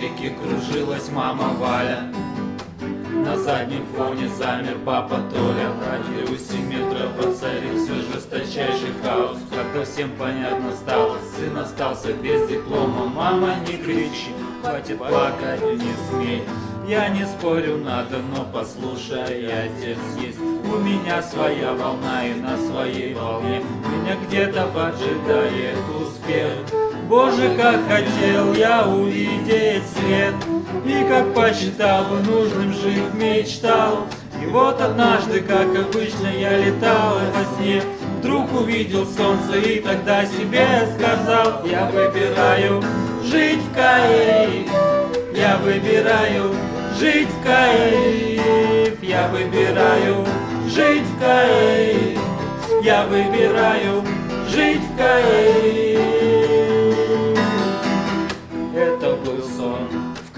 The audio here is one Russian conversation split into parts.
истерики кружилась мама Валя. На заднем фоне замер папа Толя. В радиусе метра воцарился жесточайший хаос. Как то всем понятно стало, сын остался без диплома. Мама, не кричи, хватит плакать, не смей. Я не спорю, надо, но послушай, отец есть. У меня своя волна и на своей волне. Меня где-то поджидает успех. Боже, как хотел я увидеть свет И как посчитал нужным жить мечтал. И вот однажды, как обычно, я летал во сне. Вдруг увидел солнце и тогда себе сказал Я выбираю жить в кайф Я выбираю жить в кайф Я выбираю жить в кайф Я выбираю жить в кайф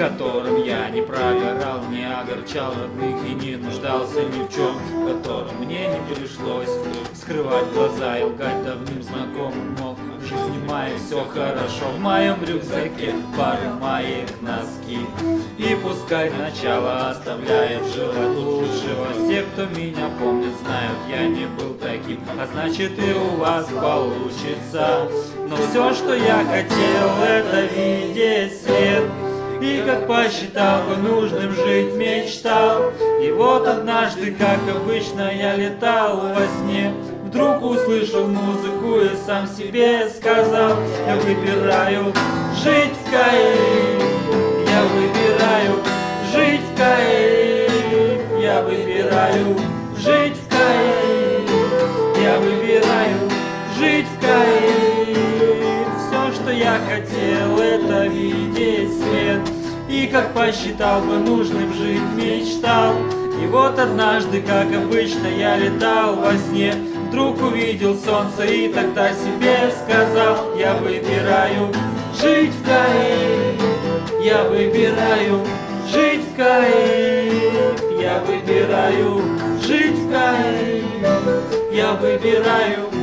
в котором я не прогорал, не огорчал родных и не нуждался ни в чем, в котором мне не пришлось скрывать глаза и лгать давным знакомым мог в жизни моей все хорошо. В моем рюкзаке пары моих носки. И пускай начало оставляет желать лучшего. Все, кто меня помнит, знают, я не был таким. А значит и у вас получится. Но все, что я хотел, это видеть свет и как посчитал бы нужным жить мечтал. И вот однажды, как обычно, я летал во сне. Вдруг услышал музыку и сам себе сказал Я выбираю жить в кайф Я выбираю жить в кайф Я выбираю жить в кайф Я выбираю жить в кайф Все, что я хотел, это видеть свет И как посчитал бы нужным жить мечтал. И вот однажды, как обычно, я летал во сне. Вдруг увидел солнце и тогда себе сказал Я выбираю жить в кайф Я выбираю жить в кайф Я выбираю жить в кайф Я выбираю